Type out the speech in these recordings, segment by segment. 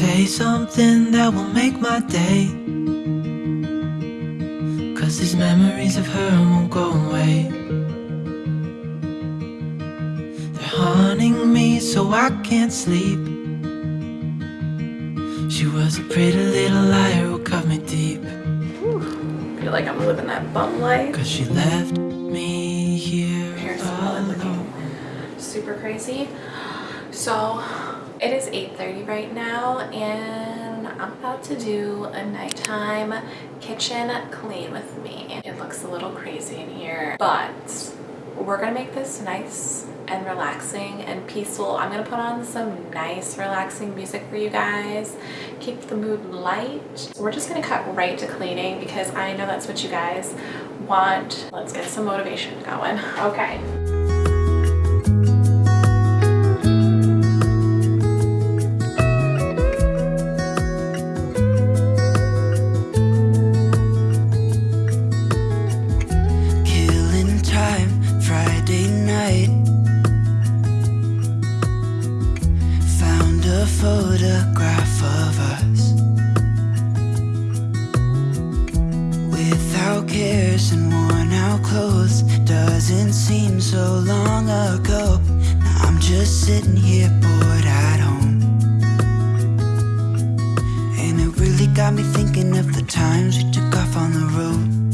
Say something that will make my day. Cause these memories of her won't go away. They're haunting me so I can't sleep. She was a pretty little liar who cut me deep. feel like I'm living that bum life. Cause she left me here. Hair's probably looking super crazy. So it is 8.30 right now and I'm about to do a nighttime kitchen clean with me. It looks a little crazy in here, but we're gonna make this nice and relaxing and peaceful. I'm gonna put on some nice relaxing music for you guys. Keep the mood light. We're just gonna cut right to cleaning because I know that's what you guys want. Let's get some motivation going. Okay. Photograph of us. Without cares and worn out clothes. Doesn't seem so long ago. Now I'm just sitting here bored at home. And it really got me thinking of the times we took off on the road.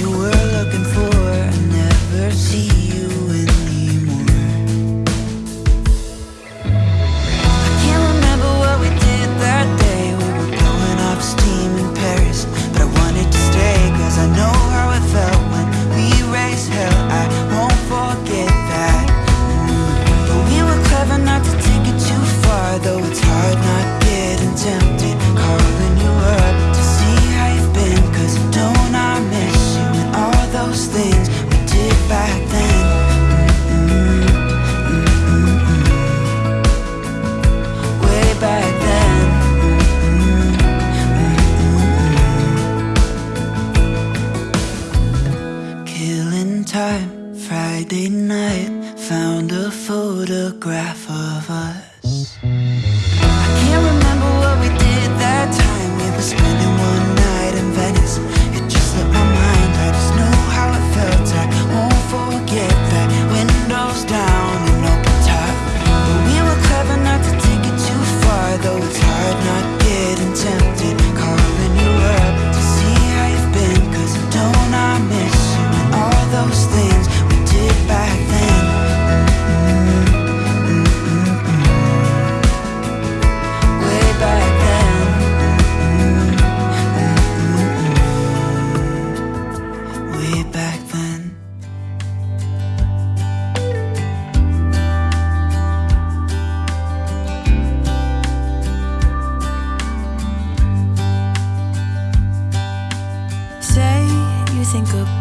You were looking for? I never see us.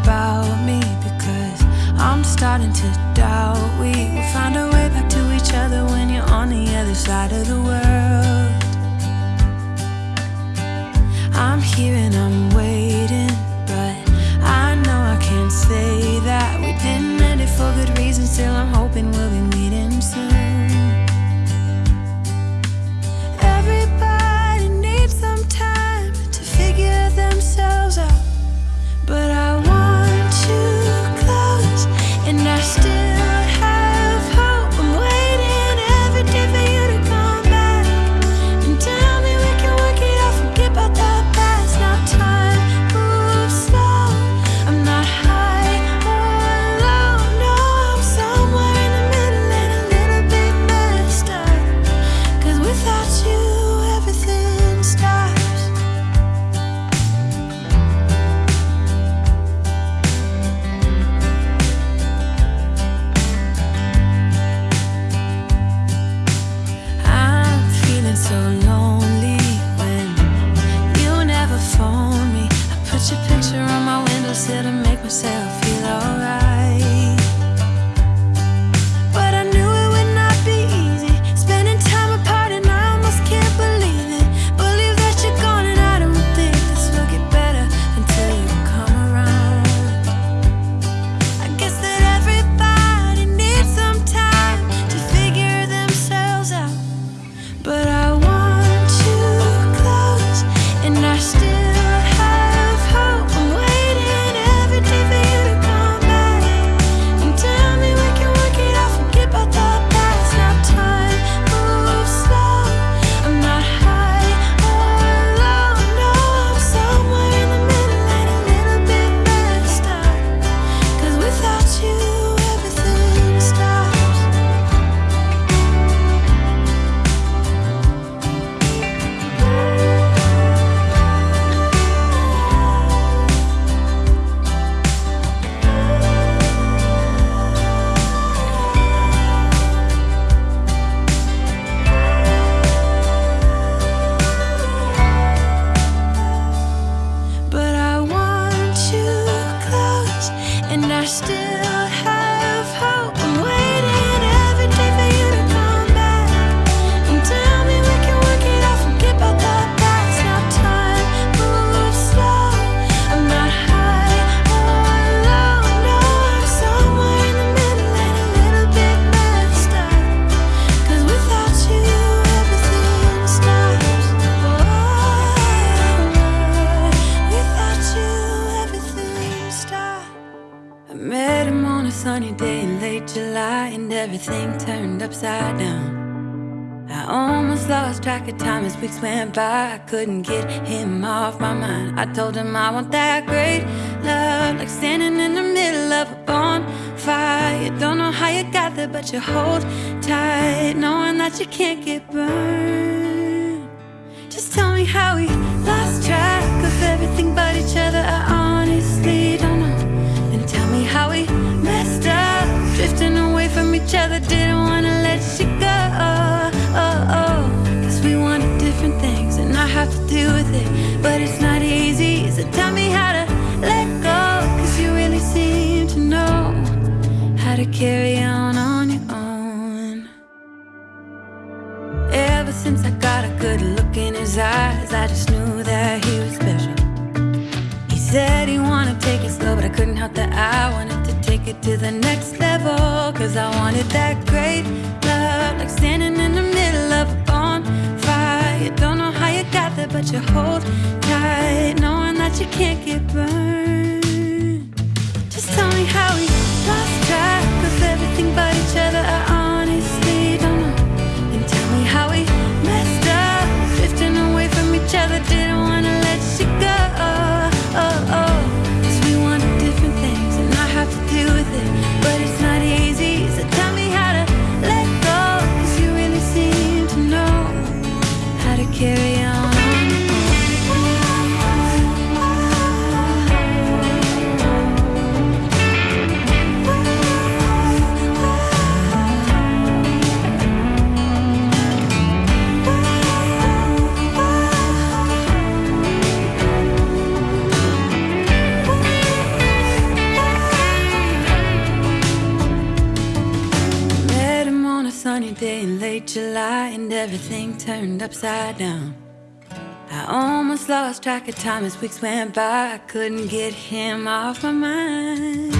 about me because I'm starting to doubt we will find our way back to each other when you're on the other side of the world. I'm here and I'm waiting, but I know I can't say that we didn't end it for good reason. Still, I'm hoping we'll be meeting soon. without you upside down. I almost lost track of time as weeks went by. I couldn't get him off my mind. I told him I want that great love, like standing in the middle of a bonfire. Don't know how you got there, but you hold tight, knowing that you can't get burned. Just tell me how we lost track of everything but each other. I honestly each other. Didn't wanna let you go oh, oh. Cause we wanted different things and I have to deal with it. But it's not easy, so tell me how to let go. Cause you really seem to know how to carry on on your own. Ever since I got a good look in his eyes, I just knew that he was special. He said he wanted to take it slow, but I couldn't help that I wanted take it to the next level. Cause I wanted that great love, like standing in the middle of a bonfire. You don't know how you got there, but you hold tight, knowing that you can't get burned. Just tell me how we lost track of everything but each other. I honestly don't know. And tell me how we messed up, drifting away from each other. Didn't turned upside down. I almost lost track of time as weeks went by. I couldn't get him off my mind.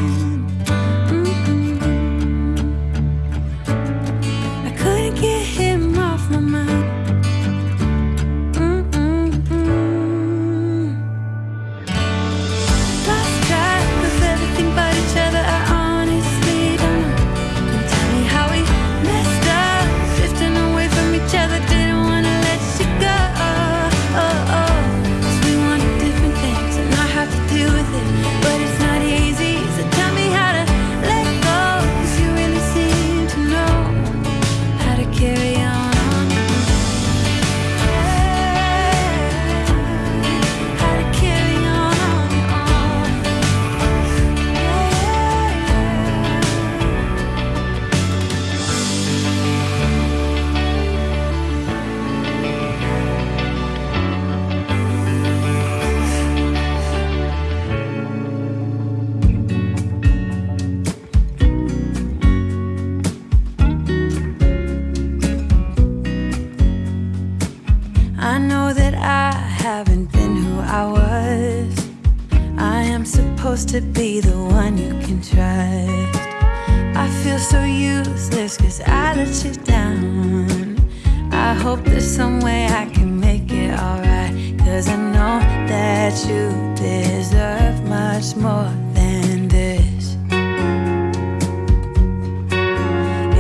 Hope there's some way I can make it alright. Cause I know that you deserve much more than this.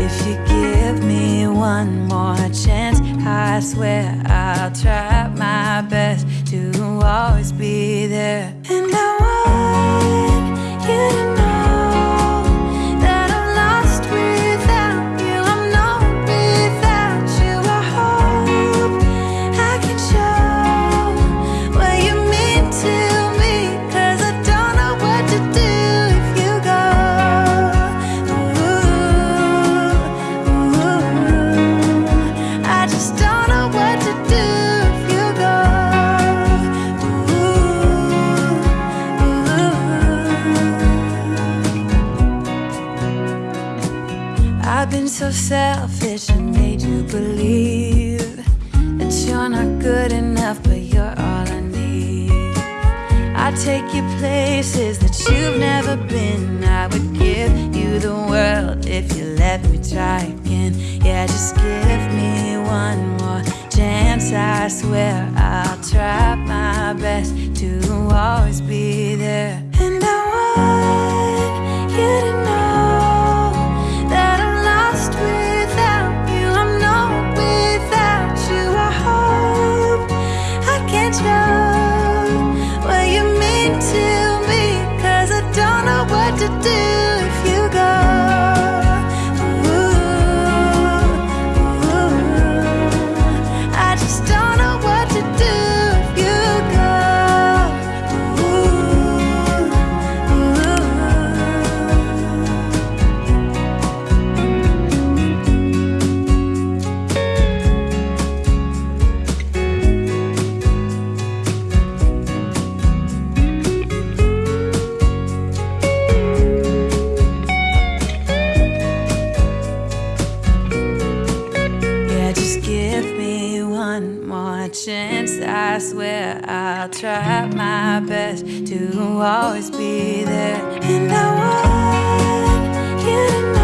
If you give me one more chance, I swear I'll try my best to always be there. And I so selfish and made you believe that you're not good enough, but you're all I need. I'd take you places that you've never been. I would give you the world if you let me try again. Yeah, just give me one more chance. I swear I'll try my best to always be chance, I swear I'll try my best to always be there. And I want you to know.